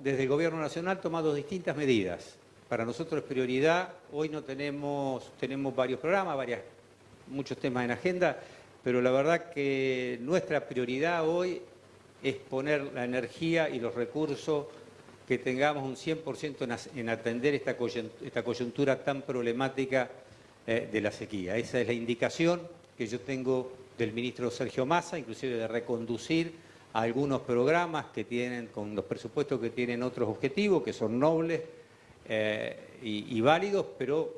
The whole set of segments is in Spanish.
Desde el Gobierno Nacional tomado distintas medidas. Para nosotros es prioridad, hoy no tenemos, tenemos varios programas, varias, muchos temas en agenda, pero la verdad que nuestra prioridad hoy es poner la energía y los recursos que tengamos un 100% en atender esta coyuntura tan problemática eh, de la sequía. Esa es la indicación que yo tengo del ministro Sergio Massa, inclusive de reconducir algunos programas que tienen, con los presupuestos que tienen otros objetivos, que son nobles eh, y, válidos, pero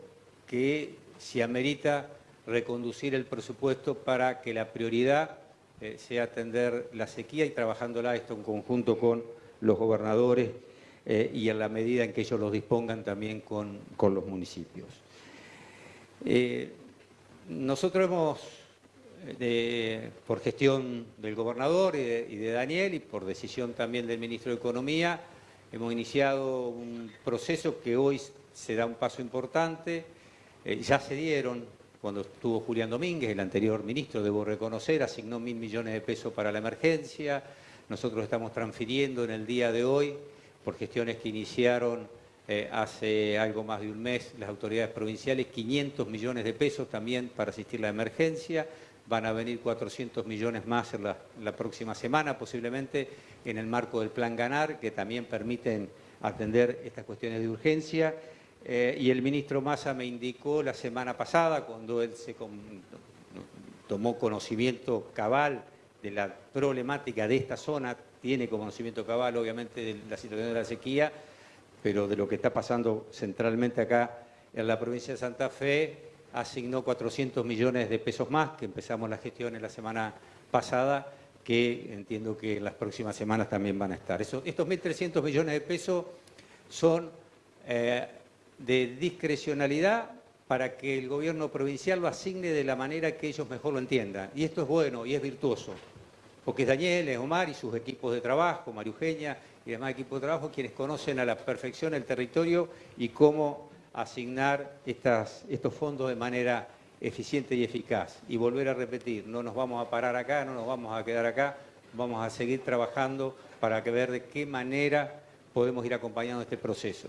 que se amerita reconducir el presupuesto para que la prioridad eh, sea atender la sequía y trabajándola esto en conjunto con los gobernadores eh, y en la medida en que ellos los dispongan también con, los municipios. Nosotros hemos, por gestión del gobernador y de, Daniel y por decisión también del ministro de Economía, hemos iniciado un proceso que hoy se da un paso importante, eh, ya se dieron cuando estuvo Julián Domínguez, el anterior ministro, debo reconocer, asignó mil millones de pesos para la emergencia. Nosotros estamos transfiriendo en el día de hoy por gestiones que iniciaron eh, hace algo más de un mes las autoridades provinciales, 500 millones de pesos también para asistir a la emergencia, van a venir 400 millones más en la, próxima semana, posiblemente en el marco del Plan Ganar, que también permiten atender estas cuestiones de urgencia. Eh, y el ministro Massa me indicó la semana pasada, cuando él se tomó conocimiento cabal de la problemática de esta zona, tiene conocimiento cabal obviamente de la situación de la sequía, pero de lo que está pasando centralmente acá en la provincia de Santa Fe, asignó 400 millones de pesos más, que empezamos la gestión en la semana pasada, que entiendo que las próximas semanas también van a estar. estos 1.300 millones de pesos son eh, de discrecionalidad para que el gobierno provincial lo asigne de la manera que ellos mejor lo entiendan. Y esto es bueno y es virtuoso porque es Daniel, Omar y sus equipos de trabajo, María Eugenia y demás equipos de trabajo, quienes conocen a la perfección el territorio y cómo asignar estos fondos de manera eficiente y eficaz. Y volver a repetir, no nos vamos a parar acá, no nos vamos a quedar acá, vamos a seguir trabajando para ver de qué manera podemos ir acompañando este proceso.